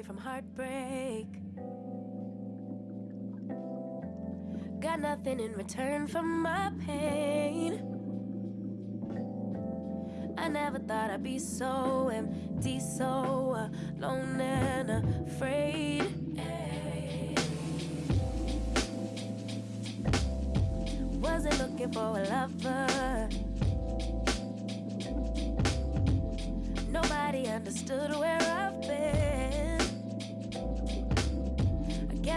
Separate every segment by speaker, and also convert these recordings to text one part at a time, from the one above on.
Speaker 1: Away from heartbreak. Got nothing in return for my pain. I never thought I'd be so empty, so alone and afraid. Wasn't looking for a lover. Nobody understood where I've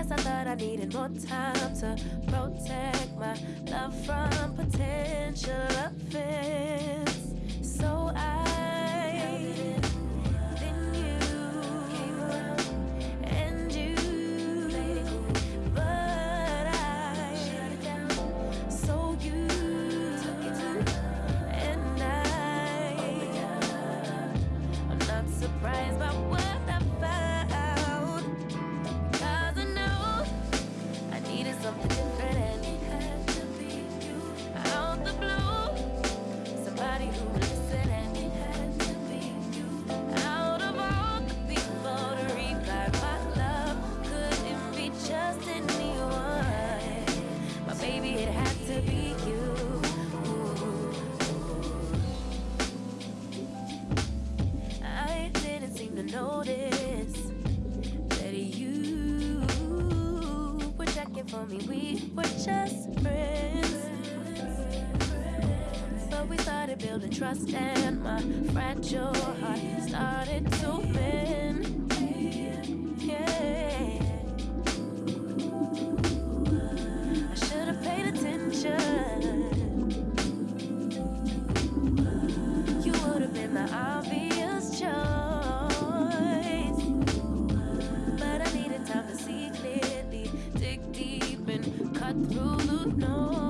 Speaker 1: Guess I thought I needed more time to protect my love from potential offense. notice that you were checking for me. We were just friends. But we started building trust, and my fragile heart started to mend. Yeah. I should have paid attention. You would have been the know.